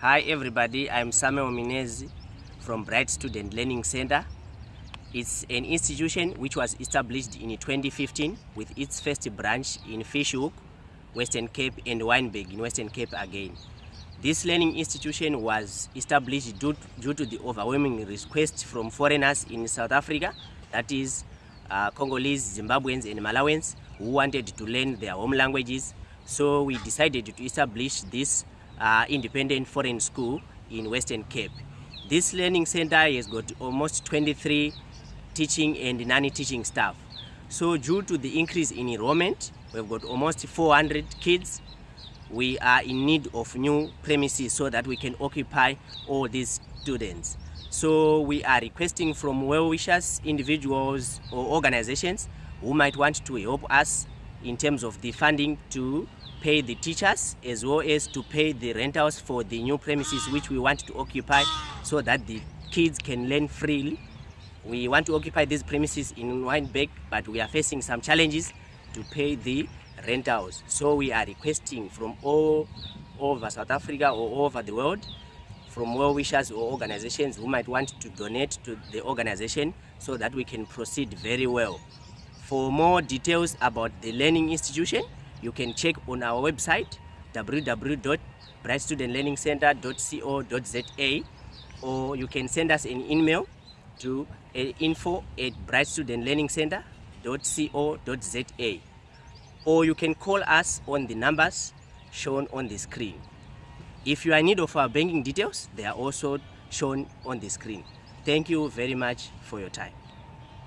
Hi everybody, I'm Samuel Minezi from Bright Student Learning Center. It's an institution which was established in 2015 with its first branch in Fish Hoek, Western Cape and Wynberg in Western Cape again. This learning institution was established due, due to the overwhelming request from foreigners in South Africa, that is uh, Congolese, Zimbabweans and Malawians who wanted to learn their home languages. So we decided to establish this uh, independent foreign school in Western Cape. This learning center has got almost 23 teaching and non-teaching staff. So due to the increase in enrollment, we've got almost 400 kids. We are in need of new premises so that we can occupy all these students. So we are requesting from well-wishers, individuals or organizations who might want to help us in terms of the funding to pay the teachers as well as to pay the rentals for the new premises which we want to occupy so that the kids can learn freely. We want to occupy these premises in Wynberg, but we are facing some challenges to pay the rentals. So we are requesting from all over South Africa or over the world from well-wishers or organizations who might want to donate to the organization so that we can proceed very well. For more details about the learning institution, you can check on our website www.brightstudentlearningcenter.co.za or you can send us an email to uh, info at brightstudentlearningcenter.co.za or you can call us on the numbers shown on the screen. If you are in need of our banking details, they are also shown on the screen. Thank you very much for your time.